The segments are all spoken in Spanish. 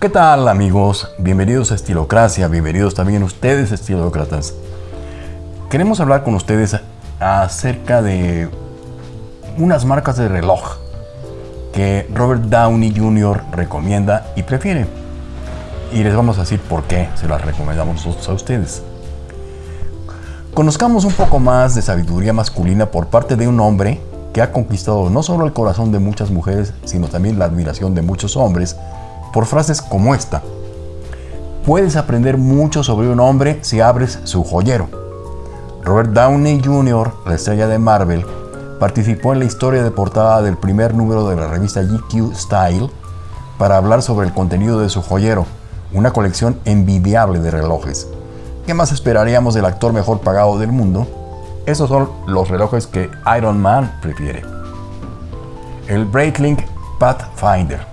¿Qué tal amigos? Bienvenidos a Estilocracia, bienvenidos también ustedes estilócratas. Queremos hablar con ustedes acerca de unas marcas de reloj que Robert Downey Jr. recomienda y prefiere. Y les vamos a decir por qué se las recomendamos a ustedes. Conozcamos un poco más de sabiduría masculina por parte de un hombre que ha conquistado no solo el corazón de muchas mujeres, sino también la admiración de muchos hombres por frases como esta. Puedes aprender mucho sobre un hombre si abres su joyero. Robert Downey Jr., la estrella de Marvel, participó en la historia de portada del primer número de la revista GQ Style para hablar sobre el contenido de su joyero, una colección envidiable de relojes. ¿Qué más esperaríamos del actor mejor pagado del mundo? Esos son los relojes que Iron Man prefiere. El Breitling Pathfinder.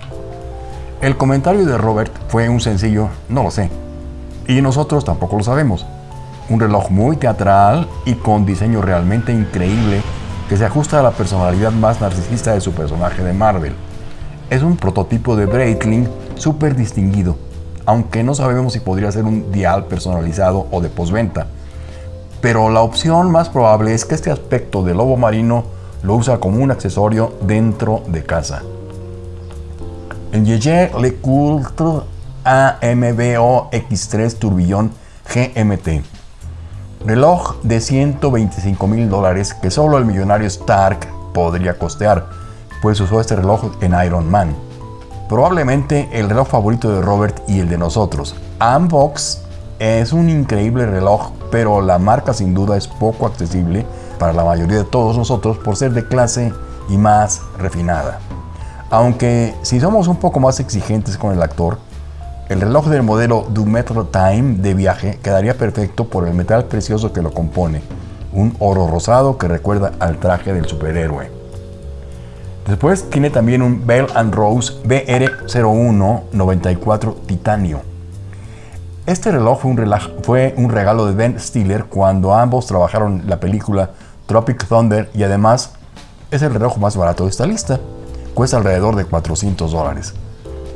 El comentario de Robert fue un sencillo, no lo sé. Y nosotros tampoco lo sabemos. Un reloj muy teatral y con diseño realmente increíble que se ajusta a la personalidad más narcisista de su personaje de Marvel. Es un prototipo de Breitling súper distinguido, aunque no sabemos si podría ser un dial personalizado o de postventa. Pero la opción más probable es que este aspecto de lobo marino lo usa como un accesorio dentro de casa. El Yeye Lecoultre AMBO X3 Turbillón GMT. Reloj de 125 mil dólares que solo el millonario Stark podría costear, pues usó este reloj en Iron Man. Probablemente el reloj favorito de Robert y el de nosotros. Ambox es un increíble reloj, pero la marca sin duda es poco accesible para la mayoría de todos nosotros por ser de clase y más refinada. Aunque si somos un poco más exigentes con el actor, el reloj del modelo Du Metro Time de viaje quedaría perfecto por el metal precioso que lo compone, un oro rosado que recuerda al traje del superhéroe. Después tiene también un Bell Rose BR0194 Titanio. Este reloj fue un, regalo de Ben Stiller cuando ambos trabajaron la película Tropic Thunder y además es el reloj más barato de esta lista cuesta alrededor de 400 dólares.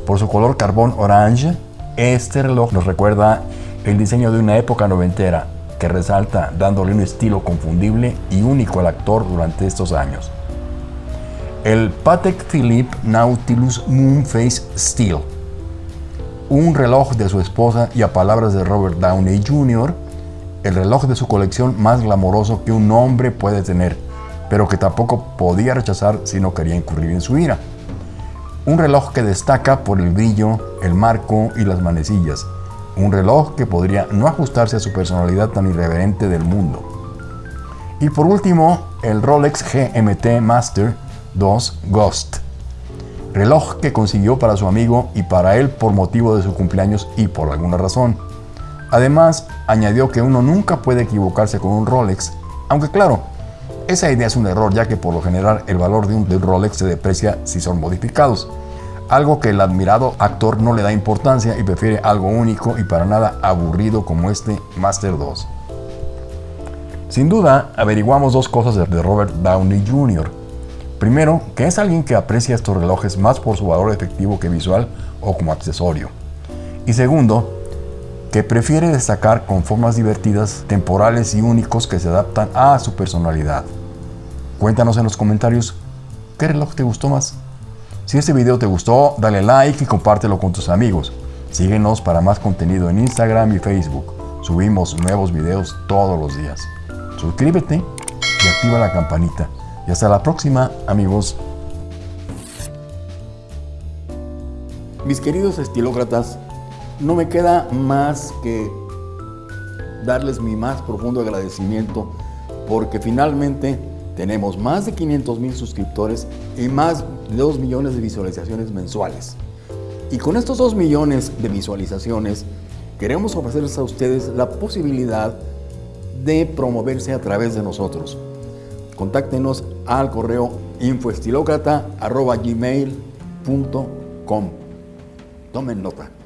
Por su color carbón orange, este reloj nos recuerda el diseño de una época noventera que resalta dándole un estilo confundible y único al actor durante estos años. El Patek Philippe Nautilus Moonface Steel, un reloj de su esposa y a palabras de Robert Downey Jr., el reloj de su colección más glamoroso que un hombre puede tener pero que tampoco podía rechazar si no quería incurrir en su ira. Un reloj que destaca por el brillo, el marco y las manecillas. Un reloj que podría no ajustarse a su personalidad tan irreverente del mundo. Y por último, el Rolex GMT Master 2 Ghost. Reloj que consiguió para su amigo y para él por motivo de su cumpleaños y por alguna razón. Además, añadió que uno nunca puede equivocarse con un Rolex, aunque claro, esa idea es un error ya que por lo general el valor de un, Rolex se deprecia si son modificados, algo que el admirado actor no le da importancia y prefiere algo único y para nada aburrido como este Master 2. Sin duda, averiguamos dos cosas de Robert Downey Jr. Primero, que es alguien que aprecia estos relojes más por su valor efectivo que visual o como accesorio. Y segundo, que prefiere destacar con formas divertidas, temporales y únicos que se adaptan a su personalidad. Cuéntanos en los comentarios qué reloj te gustó más. Si este video te gustó, dale like y compártelo con tus amigos. Síguenos para más contenido en Instagram y Facebook. Subimos nuevos videos todos los días. Suscríbete y activa la campanita. Y hasta la próxima, amigos. Mis queridos estilócratas, no me queda más que darles mi más profundo agradecimiento porque finalmente tenemos más de 500 mil suscriptores y más de 2 millones de visualizaciones mensuales. Y con estos 2 millones de visualizaciones queremos ofrecerles a ustedes la posibilidad de promoverse a través de nosotros. Contáctenos al correo infoestilocrata.gmail.com Tomen nota.